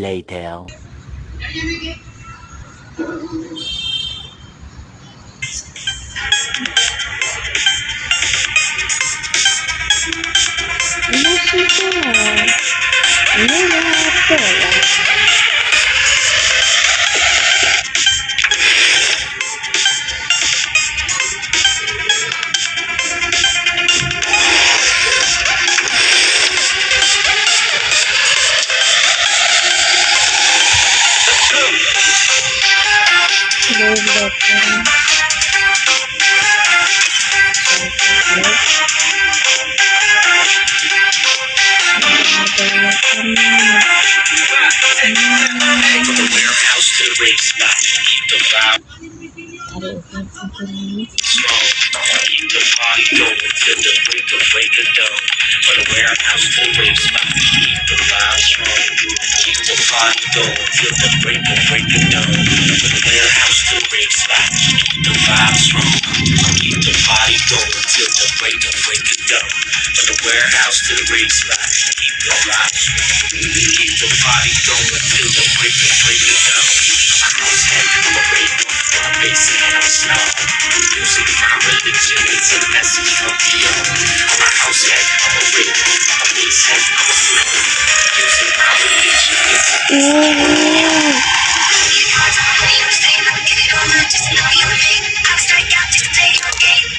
later. The warehouse to the rave spot, keep the vibe strong. Party going till the break of break of dawn. From the warehouse to the rave spot, keep the vibe strong. Keep the party going till the break of break of dawn. From the warehouse to the rave spot, keep the vibe strong. Keep the party going till the break of break of dawn. My house heavy, I'm a rave, I'm basic, I'm slow. Music, my religion, it's a message from beyond. My house heavy, I'm a rave, I'm basic, I'm slow. Music, my religion, it's a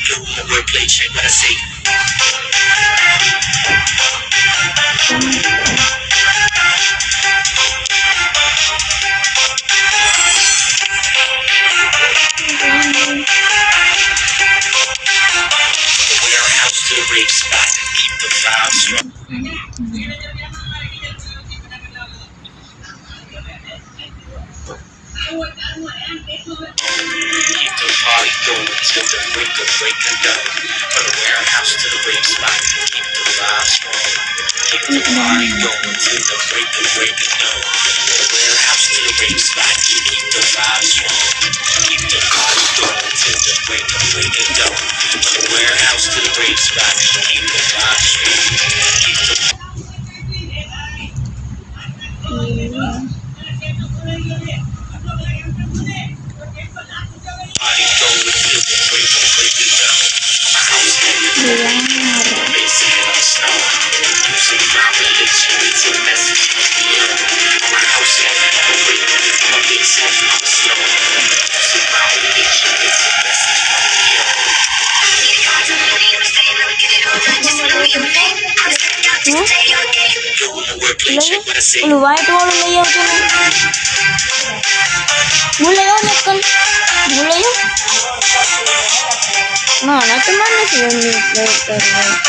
Yo, my wordplay, check what I say. Keep the party going till the break of break dawn. From the warehouse to the rave spot, keep the vibe strong. Keep the party going till the break of break of dawn. From the warehouse to the rave spot, keep the vibe strong. Keep the party kasi Ano ba ito? Walang layout yun Mulayo na ito Mulayo Mano, ito man na siya Mulayo na ito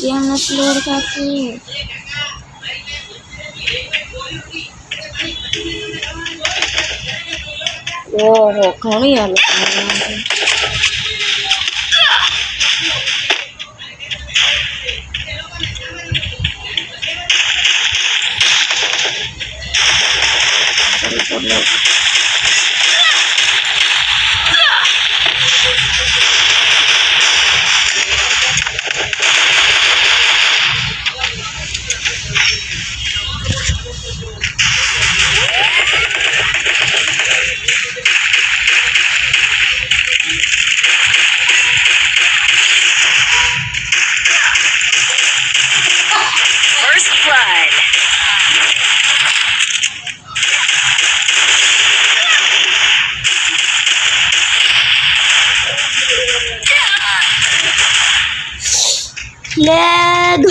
Yan na floor kasi. Wow, kami alam natin. Leg.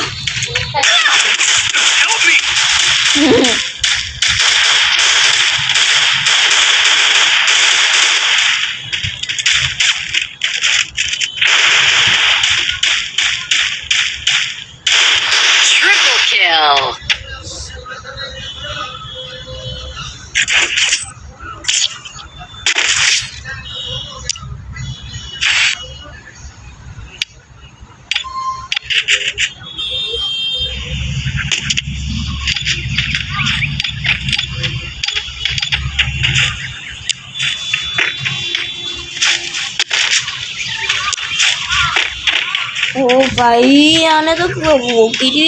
ओ भाई आने तो वो गिरी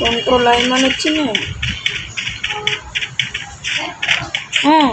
control line में अच्छी नहीं हाँ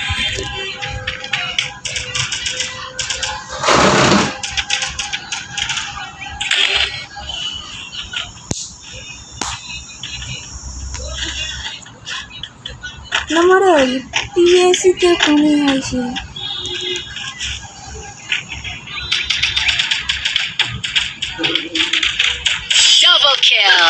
আমার ওই পিএসিতে কমে হয়েছে Double kill.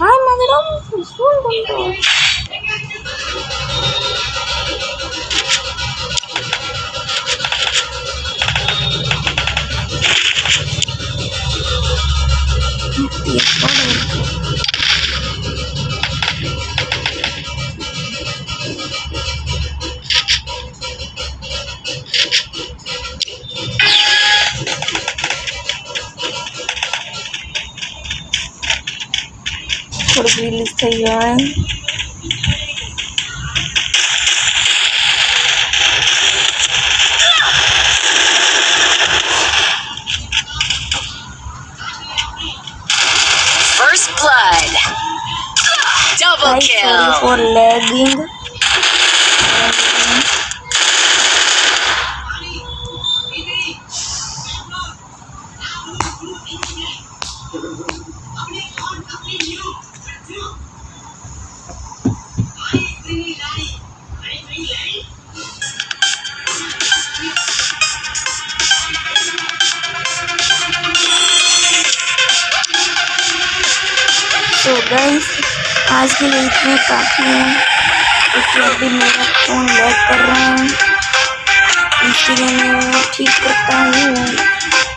Ay, madre, vamos, vamos, vamos. થોડુંક રિલીઝ થઈ ગયો तो गाइस आज के लिए इतने काफ़ी है क्योंकि अभी मेरा फ़ोन लैग कर रहा है इसलिए मैं ठीक करता हूँ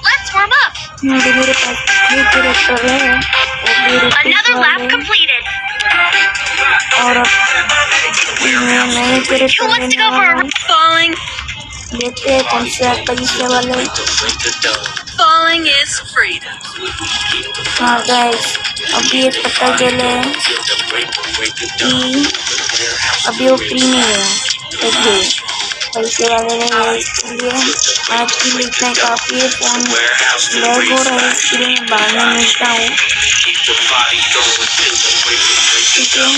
Let's warm up. क्योंकि मेरे पास ये कैरेक्टर है और ये repeat Another lap वाले completed. और अब मैं नए Who कैरेक्टर wants to लेने go for वाला a हूँ लेते हैं कौन से तरीके वाले। Falling is freedom. हाँ गाइस अभी एक पता चले अभी वो फ्री नहीं है। ओके पैसे वाले ने इसलिए आज की लिखना काफ़ी है फ़ोन लैग हो रहा है इसलिए मैं बाद में मिलता हूँ। ठीक है।